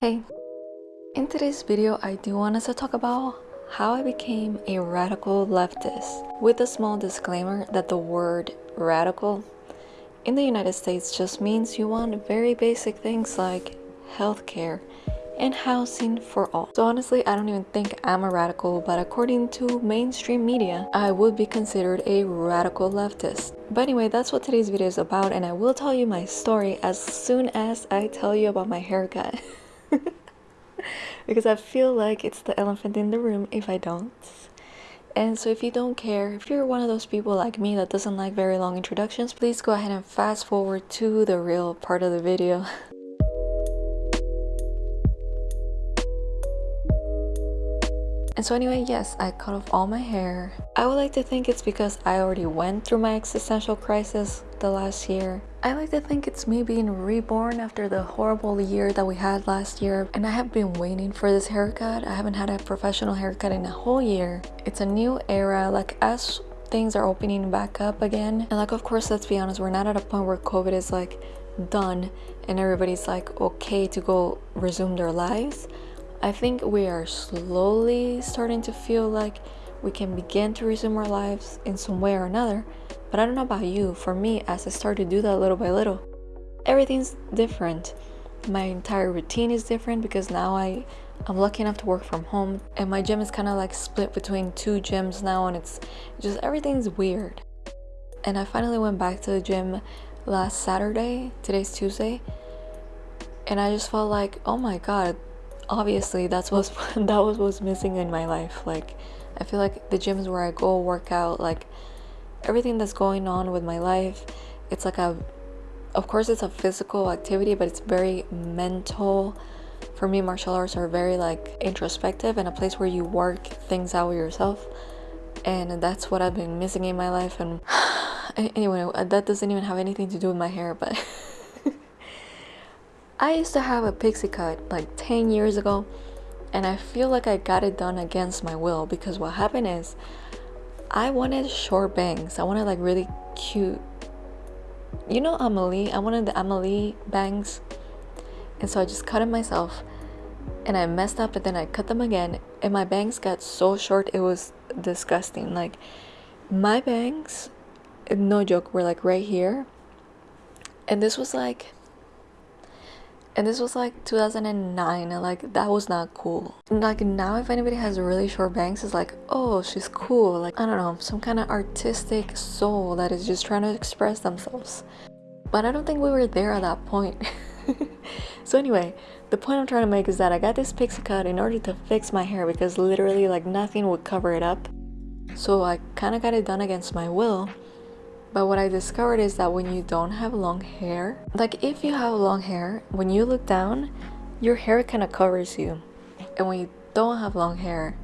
Hey, in today's video I do want us to talk about how I became a radical leftist with a small disclaimer that the word radical in the United States just means you want very basic things like healthcare and housing for all. So honestly, I don't even think I'm a radical, but according to mainstream media, I would be considered a radical leftist. But anyway, that's what today's video is about and I will tell you my story as soon as I tell you about my haircut. because I feel like it's the elephant in the room if I don't. And so if you don't care, if you're one of those people like me that doesn't like very long introductions, please go ahead and fast forward to the real part of the video. And so anyway, yes, I cut off all my hair. I would like to think it's because I already went through my existential crisis the last year. I like to think it's me being reborn after the horrible year that we had last year and I have been waiting for this haircut. I haven't had a professional haircut in a whole year. It's a new era like as things are opening back up again and like of course let's be honest we're not at a point where COVID is like done and everybody's like okay to go resume their lives I think we are slowly starting to feel like we can begin to resume our lives in some way or another. But I don't know about you, for me, as I start to do that little by little, everything's different. My entire routine is different because now I, I'm lucky enough to work from home and my gym is kind of like split between two gyms now and it's just everything's weird. And I finally went back to the gym last Saturday, today's Tuesday, and I just felt like, oh my god, obviously that's what that was what's missing in my life. Like i feel like the gyms where i go work out like everything that's going on with my life it's like a of course it's a physical activity but it's very mental. For me martial arts are very like introspective and a place where you work things out with yourself. And that's what i've been missing in my life. And anyway that doesn't even have anything to do with my hair but I used to have a pixie cut like 10 years ago and I feel like I got it done against my will because what happened is I wanted short bangs. I wanted like really cute. You know Amelie? I wanted the Amelie bangs. And so I just cut it myself and I messed up and then I cut them again and my bangs got so short it was disgusting. Like my bangs, no joke, were like right here. And this was like and this was like 2009 and like that was not cool. Like now if anybody has really short bangs it's like oh she's cool. Like i don't know some kind of artistic soul that is just trying to express themselves. But i don't think we were there at that point. So anyway the point i'm trying to make is that i got this pixie cut in order to fix my hair because literally like nothing would cover it up. So i kind of got it done against my will but what I discovered is that when you don't have long hair, like if you have long hair, when you look down, your hair kind of covers you. And when you don't have long hair,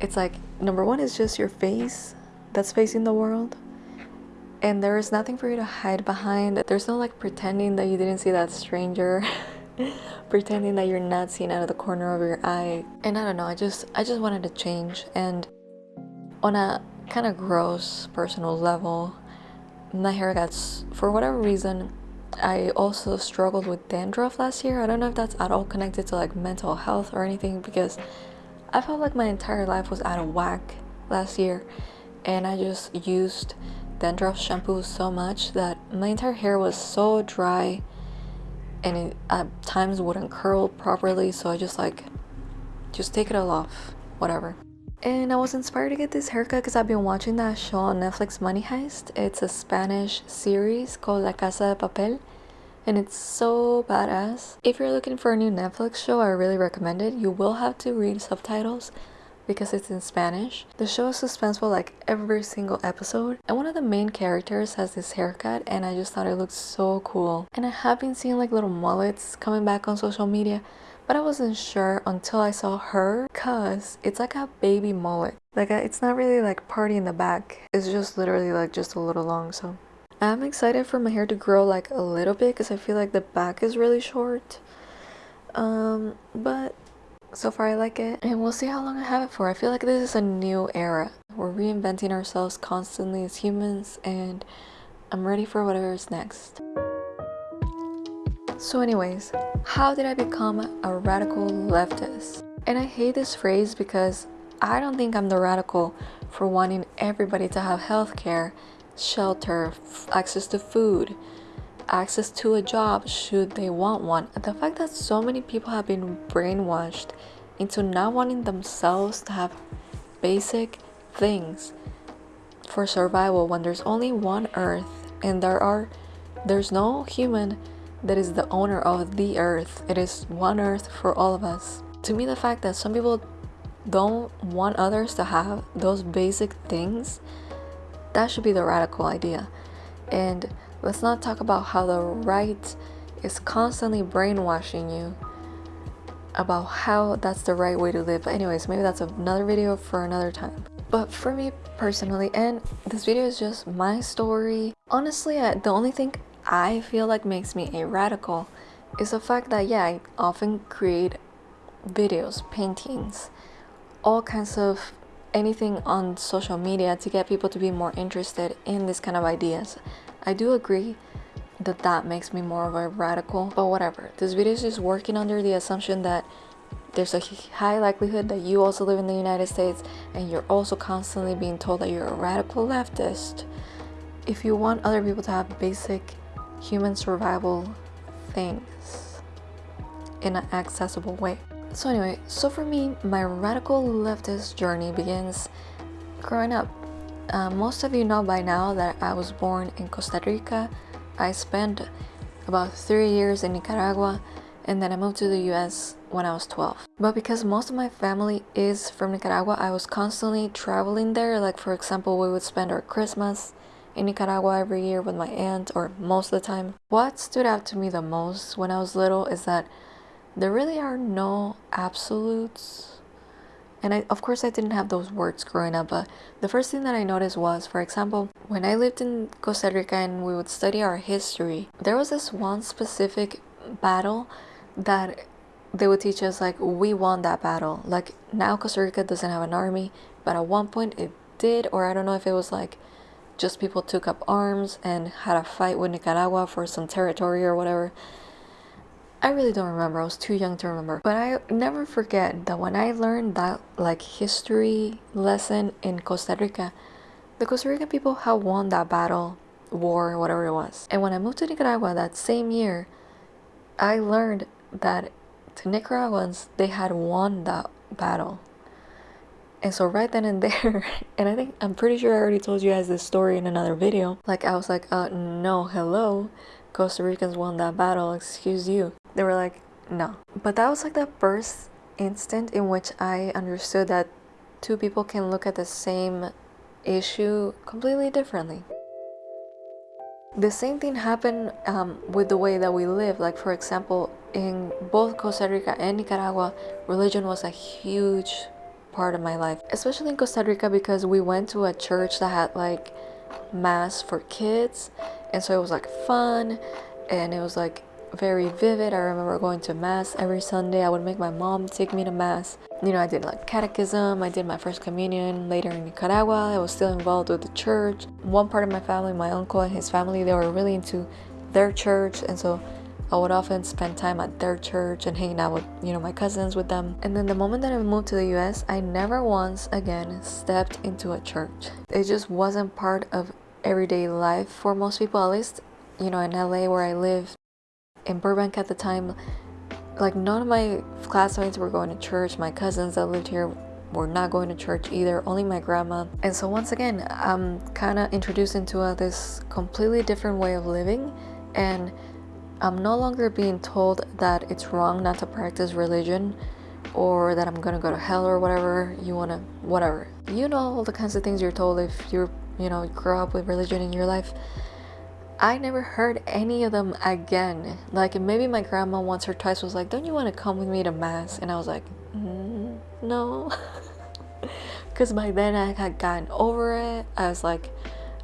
it's like number one is just your face that's facing the world. And there is nothing for you to hide behind. There's no like pretending that you didn't see that stranger. pretending that you're not seen out of the corner of your eye. And I don't know, I just I just wanted to change and on a kind of gross personal level my hair gets for whatever reason I also struggled with dandruff last year. I don't know if that's at all connected to like mental health or anything because I felt like my entire life was out of whack last year and I just used dandruff shampoo so much that my entire hair was so dry and it at times wouldn't curl properly so I just like just take it all off whatever and I was inspired to get this haircut because I've been watching that show on Netflix Money Heist. It's a Spanish series called La Casa de Papel and it's so badass. If you're looking for a new Netflix show, I really recommend it. You will have to read subtitles because it's in Spanish. The show is suspenseful like every single episode and one of the main characters has this haircut and I just thought it looked so cool. And I have been seeing like little mullets coming back on social media but I wasn't sure until I saw her cause it's like a baby mullet. Like a, it's not really like party in the back. It's just literally like just a little long so. I'm excited for my hair to grow like a little bit because I feel like the back is really short. Um, but so far I like it and we'll see how long I have it for. I feel like this is a new era. We're reinventing ourselves constantly as humans and I'm ready for whatever is next. So anyways, how did I become a radical leftist? And I hate this phrase because I don't think I'm the radical for wanting everybody to have health care, shelter, access to food, access to a job should they want one. The fact that so many people have been brainwashed into not wanting themselves to have basic things for survival when there's only one earth and there are there's no human that is the owner of the earth. It is one earth for all of us. To me the fact that some people don't want others to have those basic things that should be the radical idea. And let's not talk about how the right is constantly brainwashing you about how that's the right way to live. But anyways, maybe that's another video for another time. But for me personally, and this video is just my story. Honestly, I, the only thing I feel like makes me a radical is the fact that yeah, I often create videos, paintings, all kinds of anything on social media to get people to be more interested in this kind of ideas. I do agree that that makes me more of a radical, but whatever. This video is just working under the assumption that there's a high likelihood that you also live in the United States and you're also constantly being told that you're a radical leftist. If you want other people to have basic human survival things in an accessible way. So anyway, so for me, my radical leftist journey begins growing up. Uh, most of you know by now that I was born in Costa Rica. I spent about three years in Nicaragua and then I moved to the US when I was 12. But because most of my family is from Nicaragua, I was constantly traveling there. Like for example, we would spend our Christmas in Nicaragua every year with my aunt or most of the time. What stood out to me the most when I was little is that there really are no absolutes. And I, of course, I didn't have those words growing up, but the first thing that I noticed was, for example, when I lived in Costa Rica and we would study our history, there was this one specific battle that they would teach us like we won that battle like now costa rica doesn't have an army but at one point it did or i don't know if it was like just people took up arms and had a fight with nicaragua for some territory or whatever. I really don't remember. I was too young to remember. But i never forget that when i learned that like history lesson in costa rica the costa rican people had won that battle war whatever it was. And when i moved to nicaragua that same year i learned that to Nicaraguans, they had won that battle. And so right then and there, and I think I'm pretty sure I already told you guys this story in another video. Like I was like, uh, no, hello, Costa Ricans won that battle. Excuse you. They were like, no. But that was like the first instant in which I understood that two people can look at the same issue completely differently. The same thing happened um, with the way that we live. Like for example, in both Costa Rica and Nicaragua, religion was a huge part of my life, especially in Costa Rica because we went to a church that had like mass for kids, and so it was like fun and it was like very vivid. I remember going to mass every Sunday. I would make my mom take me to mass. You know, I did like catechism, I did my first communion later in Nicaragua. I was still involved with the church. One part of my family, my uncle and his family, they were really into their church, and so I would often spend time at their church and hanging out with, you know, my cousins with them. And then the moment that I moved to the US, I never once again stepped into a church. It just wasn't part of everyday life for most people, at least, you know, in LA where I live, in Burbank at the time, like none of my classmates were going to church. My cousins that lived here were not going to church either, only my grandma. And so once again, I'm kind of introduced into a, this completely different way of living and I'm no longer being told that it's wrong not to practice religion or that I'm gonna go to hell or whatever you wanna, whatever. You know all the kinds of things you're told if you're, you know, grow up with religion in your life. I never heard any of them again. Like maybe my grandma once or twice was like, "Don't you want to come with me to mass?" And I was like, mm, "No," because by then I had gotten over it. I was like,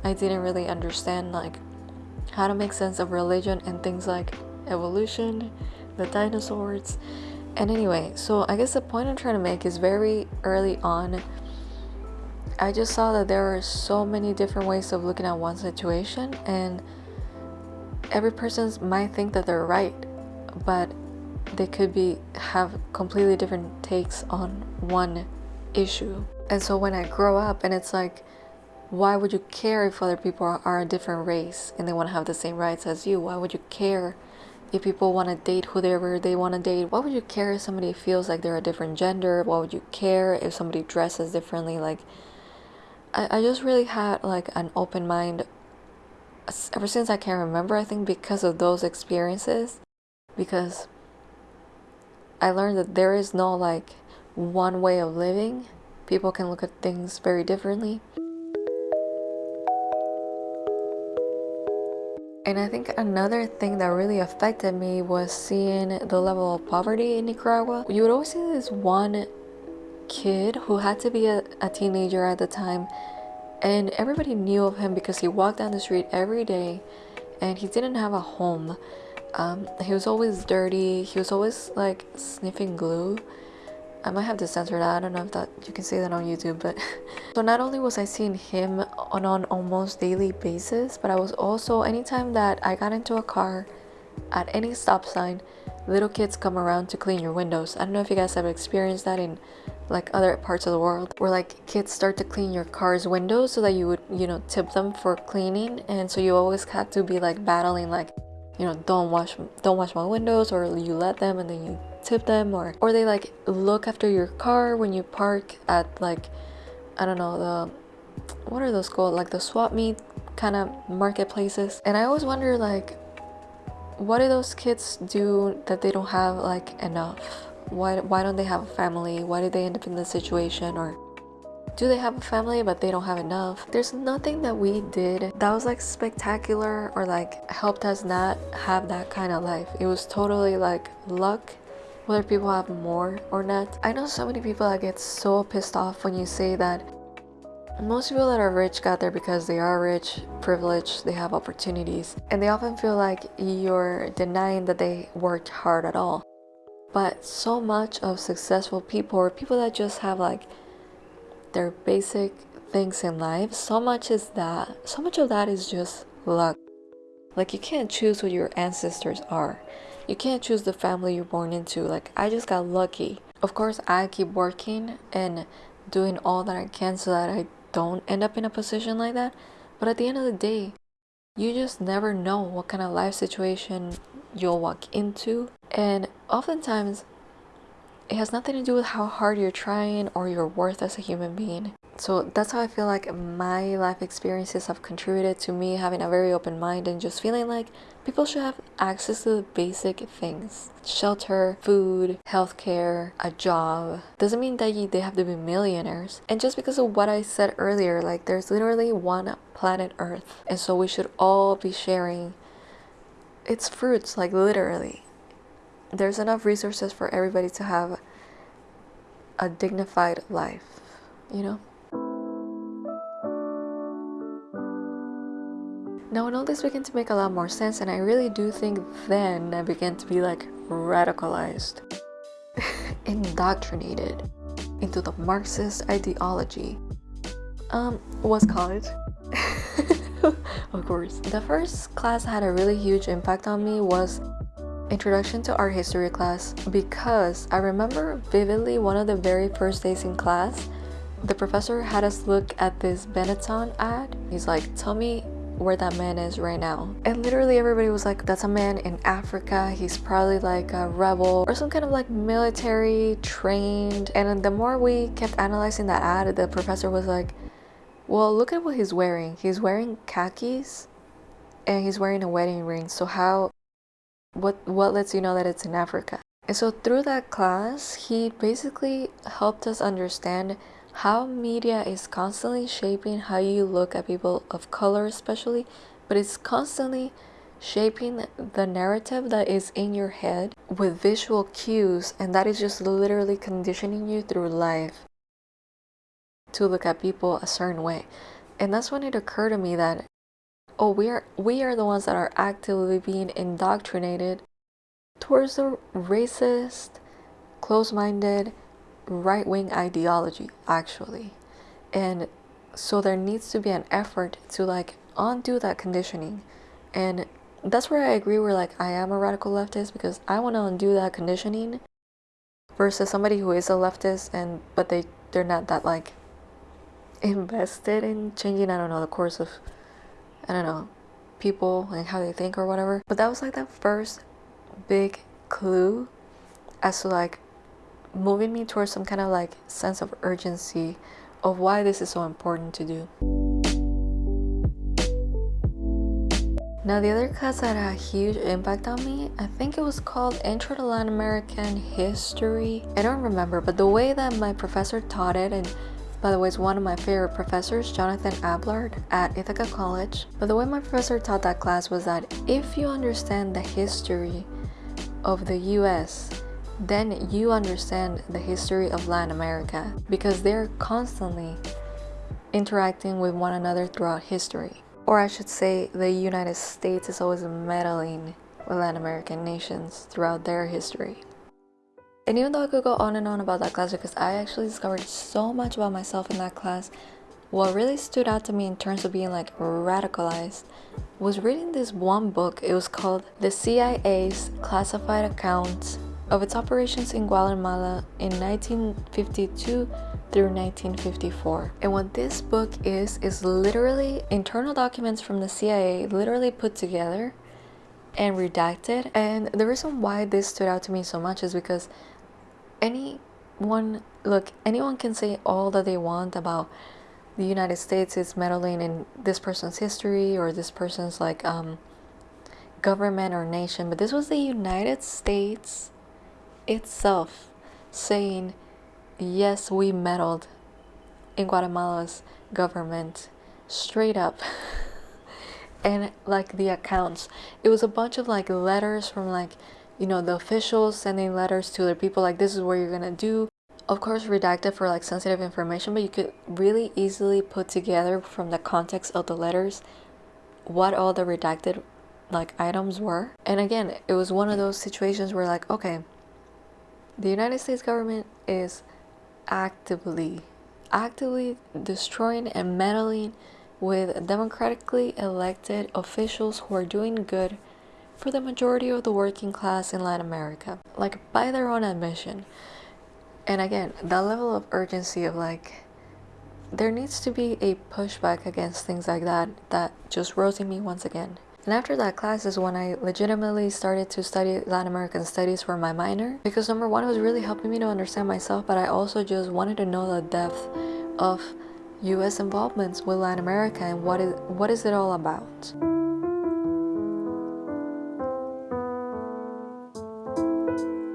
I didn't really understand like how to make sense of religion and things like evolution, the dinosaurs. And anyway, so I guess the point I'm trying to make is very early on. I just saw that there are so many different ways of looking at one situation, and every person might think that they're right but they could be have completely different takes on one issue. And so when I grow up and it's like why would you care if other people are, a different race and they want to have the same rights as you? Why would you care if people want to date whoever they want to date? Why would you care if somebody feels like they're a different gender? Why would you care if somebody dresses differently? Like, I, I just really had like an open mind ever since I can remember, I think because of those experiences, because I learned that there is no like one way of living. People can look at things very differently. And I think another thing that really affected me was seeing the level of poverty in Nicaragua. You would always see this one kid who had to be a, a teenager at the time and everybody knew of him because he walked down the street every day and he didn't have a home. Um, he was always dirty, he was always like sniffing glue I might have to censor that. I don't know if that you can say that on YouTube, but so not only was I seeing him on an almost daily basis, but I was also anytime that I got into a car at any stop sign, little kids come around to clean your windows. I don't know if you guys have experienced that in like other parts of the world where like kids start to clean your car's windows so that you would, you know, tip them for cleaning and so you always had to be like battling like, you know, don't wash don't wash my windows or you let them and then you tip them or or they like look after your car when you park at like I don't know the what are those called? Like the swap meet kind of marketplaces. And I always wonder like what do those kids do that they don't have like enough? Why why don't they have a family? Why did they end up in this situation? Or do they have a family but they don't have enough? There's nothing that we did that was like spectacular or like helped us not have that kind of life. It was totally like luck whether people have more or not. I know so many people that get so pissed off when you say that most people that are rich got there because they are rich, privileged, they have opportunities, and they often feel like you're denying that they worked hard at all. But so much of successful people or people that just have like their basic things in life, so much is that, so much of that is just luck. Like you can't choose what your ancestors are. You can't choose the family you're born into. Like, I just got lucky. Of course, I keep working and doing all that I can so that I don't end up in a position like that. But at the end of the day, you just never know what kind of life situation you'll walk into. And oftentimes, it has nothing to do with how hard you're trying or your worth as a human being. So that's how I feel like my life experiences have contributed to me having a very open mind and just feeling like people should have access to the basic things shelter, food, healthcare, a job. Doesn't mean that you, they have to be millionaires. And just because of what I said earlier, like there's literally one planet Earth, and so we should all be sharing its fruits, like literally. There's enough resources for everybody to have a dignified life, you know? Now when all this began to make a lot more sense and I really do think then I began to be like radicalized, indoctrinated into the Marxist ideology. Um, was college. of course. The first class had a really huge impact on me was Introduction to Art History class because I remember vividly one of the very first days in class the professor had us look at this Benetton ad. He's like, tell me where that man is right now. And literally everybody was like, that's a man in Africa. He's probably like a rebel or some kind of like military trained. And the more we kept analyzing that ad, the professor was like, well, look at what he's wearing. He's wearing khakis and he's wearing a wedding ring. So how, what, what lets you know that it's in Africa? And so through that class, he basically helped us understand how media is constantly shaping how you look at people of color especially but it's constantly shaping the narrative that is in your head with visual cues and that is just literally conditioning you through life to look at people a certain way. And that's when it occurred to me that oh we are we are the ones that are actively being indoctrinated towards the racist close-minded right wing ideology, actually. And so there needs to be an effort to like undo that conditioning and that's where I agree where like I am a radical leftist because I want to undo that conditioning versus somebody who is a leftist and but they they're not that like invested in changing I don't know the course of I don't know people and how they think or whatever but that was like that first big clue as to like moving me towards some kind of like sense of urgency of why this is so important to do. Now the other class that had a huge impact on me, I think it was called Intro to Latin American History. I don't remember, but the way that my professor taught it, and by the way, it's one of my favorite professors, Jonathan Ablard at Ithaca College. But the way my professor taught that class was that if you understand the history of the US, then you understand the history of Latin America because they're constantly interacting with one another throughout history or I should say the United States is always meddling with Latin American nations throughout their history. And even though I could go on and on about that class because I actually discovered so much about myself in that class, what really stood out to me in terms of being like radicalized was reading this one book. It was called The CIA's Classified Accounts of its operations in Guatemala in 1952 through 1954. And what this book is, is literally internal documents from the CIA literally put together and redacted. And the reason why this stood out to me so much is because anyone, look, anyone can say all that they want about the United States is meddling in this person's history or this person's like um, government or nation, but this was the United States itself saying yes, we meddled in Guatemala's government straight up. and like the accounts, it was a bunch of like letters from like, you know, the officials sending letters to their people like, this is what you're gonna do. Of course, redacted for like sensitive information, but you could really easily put together from the context of the letters what all the redacted like items were. And again, it was one of those situations where like, okay, the United States government is actively, actively destroying and meddling with democratically elected officials who are doing good for the majority of the working class in Latin America, like by their own admission. And again, that level of urgency of like, there needs to be a pushback against things like that that just rose in me once again. And after that class is when I legitimately started to study Latin American studies for my minor because number one, it was really helping me to understand myself, but I also just wanted to know the depth of US involvements with Latin America and what is what is it all about.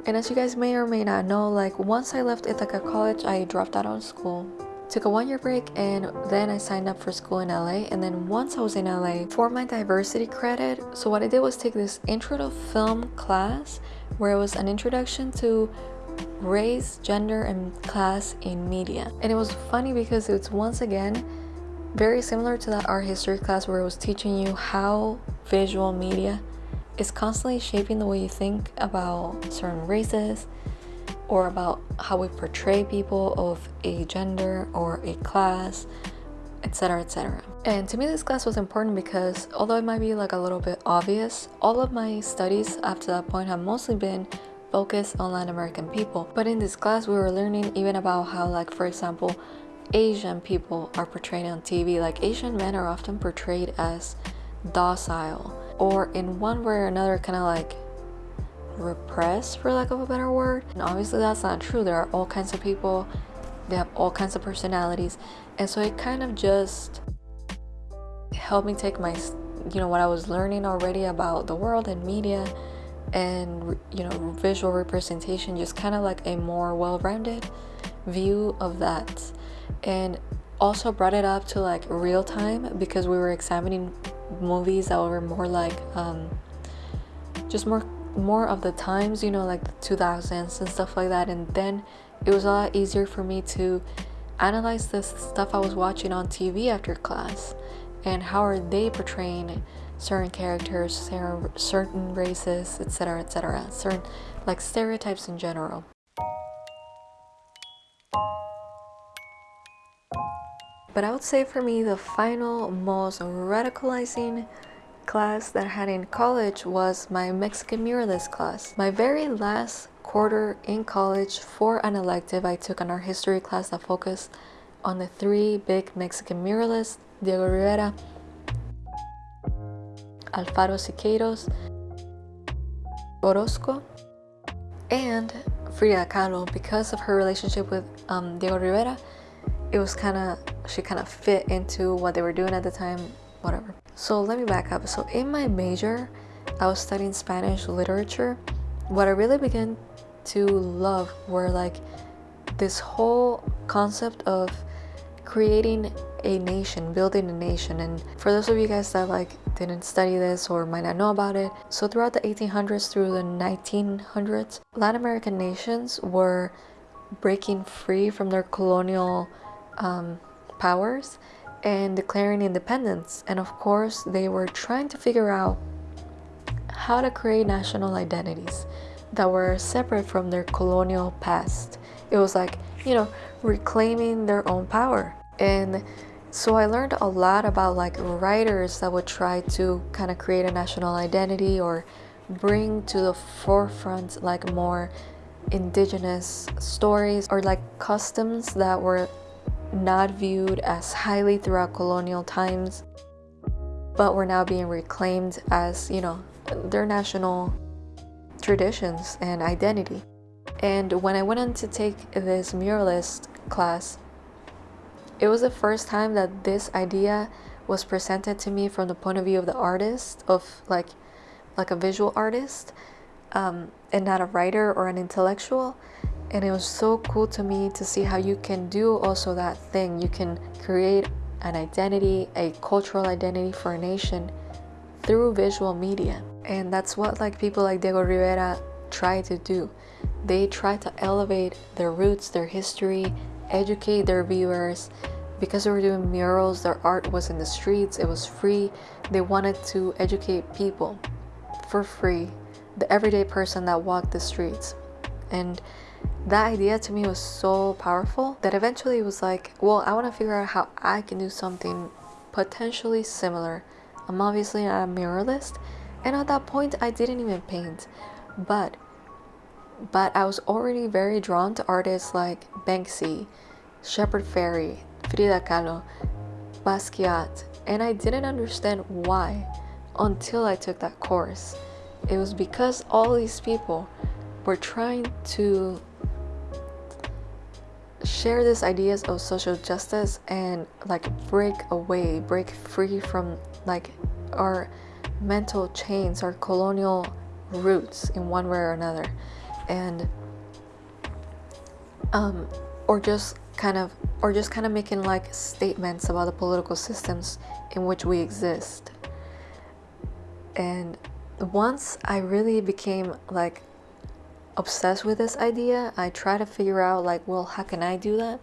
And as you guys may or may not know, like once I left Ithaca College, I dropped out of school took a one-year break and then I signed up for school in LA and then once I was in LA for my diversity credit so what I did was take this intro to film class where it was an introduction to race, gender, and class in media. And it was funny because it's once again very similar to that art history class where it was teaching you how visual media is constantly shaping the way you think about certain races, or about how we portray people of a gender or a class, etc. etc. And to me, this class was important because although it might be like a little bit obvious, all of my studies after that point have mostly been focused on Latin American people. But in this class, we were learning even about how, like, for example, Asian people are portrayed on TV. Like, Asian men are often portrayed as docile or in one way or another kind of like repressed for lack of a better word. And obviously that's not true. There are all kinds of people. They have all kinds of personalities. And so it kind of just helped me take my you know what i was learning already about the world and media and you know visual representation just kind of like a more well-rounded view of that. And also brought it up to like real time because we were examining movies that were more like um, just more more of the times, you know, like the 2000s and stuff like that. And then it was a lot easier for me to analyze the stuff I was watching on TV after class and how are they portraying certain characters, certain races, etc., etc., certain like stereotypes in general. But I would say for me, the final, most radicalizing class that I had in college was my Mexican muralist class. My very last quarter in college for an elective, I took an art history class that focused on the three big Mexican muralists, Diego Rivera, Alfaro Siqueiros, Orozco, and Frida Kahlo. Because of her relationship with um, Diego Rivera, it was kind of, she kind of fit into what they were doing at the time, whatever. So let me back up. So in my major, I was studying Spanish literature. What I really began to love were like this whole concept of creating a nation, building a nation. And for those of you guys that like didn't study this or might not know about it, so throughout the 1800s through the 1900s, Latin American nations were breaking free from their colonial um, powers and declaring independence. And of course, they were trying to figure out how to create national identities that were separate from their colonial past. It was like, you know, reclaiming their own power. And so I learned a lot about like writers that would try to kind of create a national identity or bring to the forefront like more indigenous stories or like customs that were not viewed as highly throughout colonial times but were now being reclaimed as you know their national traditions and identity. And when I went on to take this muralist class, it was the first time that this idea was presented to me from the point of view of the artist, of like, like a visual artist, um, and not a writer or an intellectual. And it was so cool to me to see how you can do also that thing. You can create an identity, a cultural identity for a nation through visual media. And that's what like people like Diego Rivera try to do. They try to elevate their roots, their history, educate their viewers. Because they were doing murals, their art was in the streets, it was free. They wanted to educate people for free, the everyday person that walked the streets. And that idea to me was so powerful that eventually it was like, well, I want to figure out how I can do something potentially similar. I'm obviously not a muralist, and at that point I didn't even paint but but I was already very drawn to artists like Banksy, Shepard Fairey, Frida Kahlo, Basquiat, and I didn't understand why until I took that course. It was because all these people were trying to share these ideas of social justice and like break away, break free from like our mental chains our colonial roots in one way or another. And um, or just kind of or just kind of making like statements about the political systems in which we exist. And once i really became like obsessed with this idea i try to figure out like well how can i do that?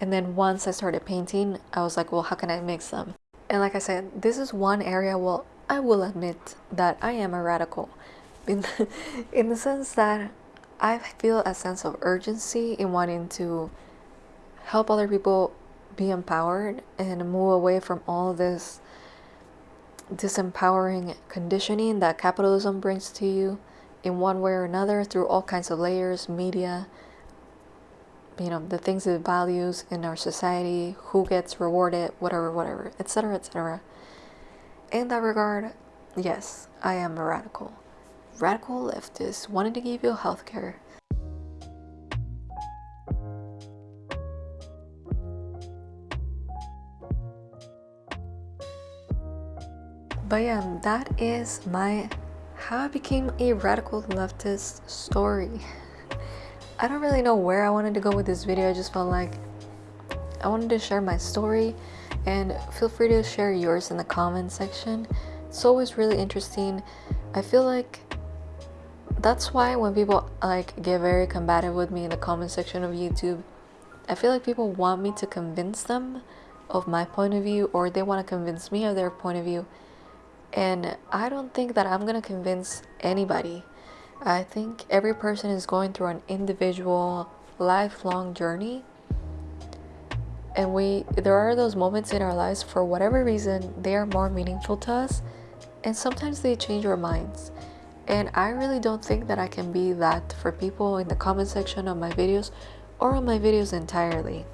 And then once i started painting i was like well how can i mix them? And like i said this is one area well I will admit that I am a radical. In the, in the sense that I feel a sense of urgency in wanting to help other people be empowered and move away from all this disempowering conditioning that capitalism brings to you in one way or another through all kinds of layers, media, you know, the things it values in our society, who gets rewarded, whatever, whatever, etc., etc. In that regard, yes, I am a radical. Radical leftist wanting to give you healthcare. But yeah, that is my how I became a radical leftist story. I don't really know where I wanted to go with this video. I just felt like I wanted to share my story and feel free to share yours in the comment section. It's always really interesting. I feel like that's why when people like get very combative with me in the comment section of YouTube, I feel like people want me to convince them of my point of view or they want to convince me of their point of view. And I don't think that I'm going to convince anybody. I think every person is going through an individual lifelong journey and we there are those moments in our lives for whatever reason they are more meaningful to us and sometimes they change our minds. And I really don't think that I can be that for people in the comment section of my videos or on my videos entirely.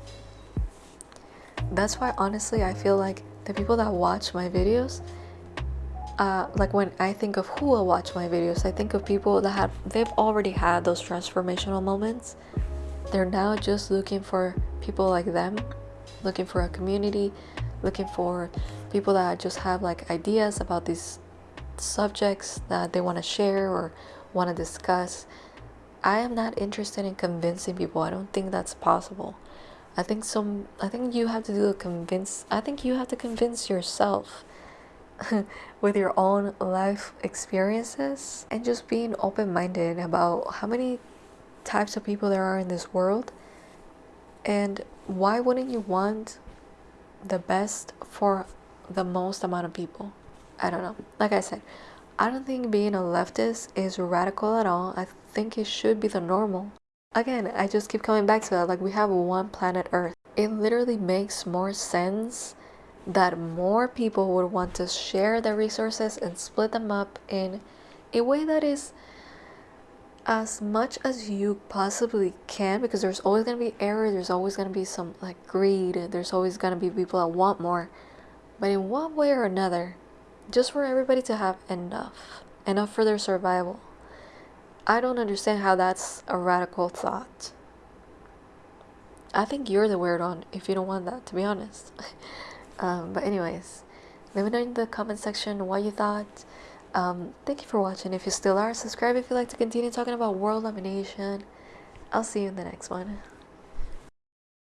That's why honestly I feel like the people that watch my videos uh, like when I think of who will watch my videos, I think of people that have they've already had those transformational moments. They're now just looking for people like them, looking for a community, looking for people that just have like ideas about these subjects that they want to share or want to discuss. I am not interested in convincing people. I don't think that's possible. I think some I think you have to do a convince I think you have to convince yourself with your own life experiences and just being open minded about how many types of people there are in this world and why wouldn't you want the best for the most amount of people? I don't know. Like I said, I don't think being a leftist is radical at all. I think it should be the normal. Again, I just keep coming back to that. Like, we have one planet Earth. It literally makes more sense that more people would want to share their resources and split them up in a way that is as much as you possibly can because there's always going to be error there's always going to be some like greed there's always going to be people that want more. But in one way or another just for everybody to have enough enough for their survival i don't understand how that's a radical thought. I think you're the weird one if you don't want that to be honest um, but anyways let me know in the comment section what you thought um, thank you for watching. If you still are subscribe if you like to continue talking about world domination. I'll see you in the next one